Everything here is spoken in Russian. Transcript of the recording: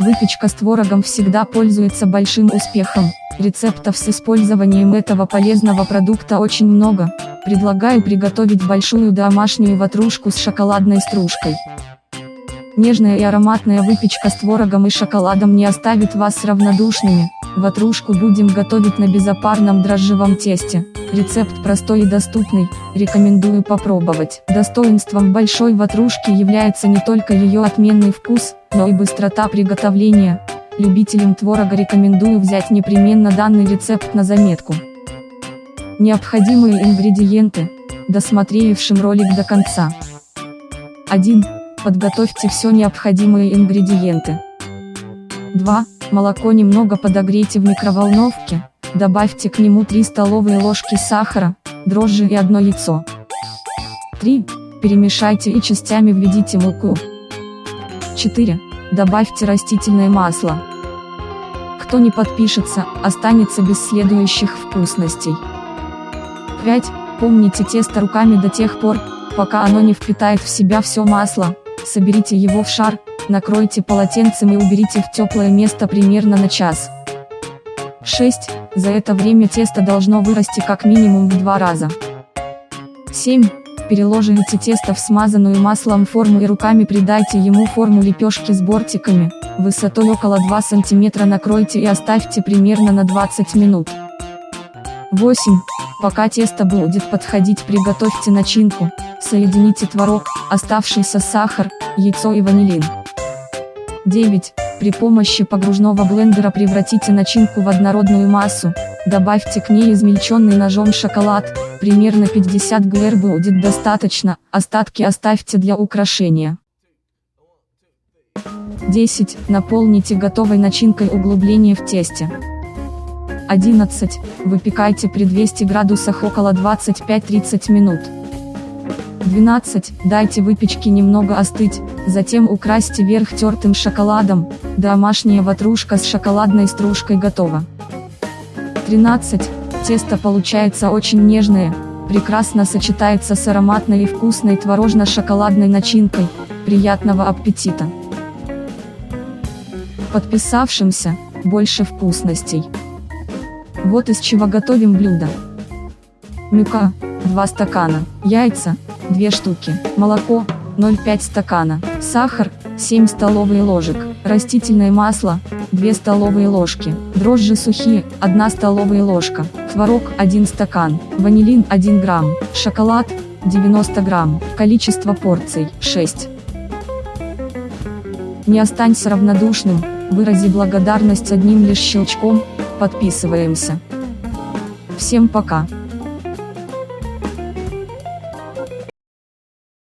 Выпечка с творогом всегда пользуется большим успехом. Рецептов с использованием этого полезного продукта очень много. Предлагаю приготовить большую домашнюю ватрушку с шоколадной стружкой. Нежная и ароматная выпечка с творогом и шоколадом не оставит вас равнодушными. Ватрушку будем готовить на безопарном дрожжевом тесте. Рецепт простой и доступный, рекомендую попробовать. Достоинством большой ватрушки является не только ее отменный вкус, но и быстрота приготовления. Любителям творога рекомендую взять непременно данный рецепт на заметку. Необходимые ингредиенты, досмотревшим ролик до конца. 1. Подготовьте все необходимые ингредиенты. 2. Молоко немного подогрейте в микроволновке, добавьте к нему 3 столовые ложки сахара, дрожжи и одно яйцо. 3. Перемешайте и частями введите муку. 4. Добавьте растительное масло. Кто не подпишется, останется без следующих вкусностей. 5. Помните тесто руками до тех пор, пока оно не впитает в себя все масло, соберите его в шар, накройте полотенцем и уберите в теплое место примерно на час. 6. За это время тесто должно вырасти как минимум в два раза. 7. Переложите тесто в смазанную маслом форму и руками придайте ему форму лепешки с бортиками, высотой около 2 см накройте и оставьте примерно на 20 минут. 8. Пока тесто будет подходить приготовьте начинку, соедините творог, оставшийся сахар, яйцо и ванилин. 9. При помощи погружного блендера превратите начинку в однородную массу, добавьте к ней измельченный ножом шоколад, примерно 50 гр будет достаточно, остатки оставьте для украшения. 10. Наполните готовой начинкой углубление в тесте. 11. Выпекайте при 200 градусах около 25-30 минут. 12. Дайте выпечке немного остыть, затем украсьте верх тертым шоколадом, домашняя ватрушка с шоколадной стружкой готова. 13. Тесто получается очень нежное, прекрасно сочетается с ароматной и вкусной творожно-шоколадной начинкой, приятного аппетита! Подписавшимся, больше вкусностей. Вот из чего готовим блюдо. Мюка, 2 стакана, яйца, 2 штуки, молоко, 0,5 стакана, сахар, 7 столовые ложек, растительное масло, 2 столовые ложки, дрожжи сухие, 1 столовая ложка, творог 1 стакан, ванилин 1 грамм, шоколад 90 грамм, количество порций 6. Не останься равнодушным, вырази благодарность одним лишь щелчком, подписываемся. Всем пока.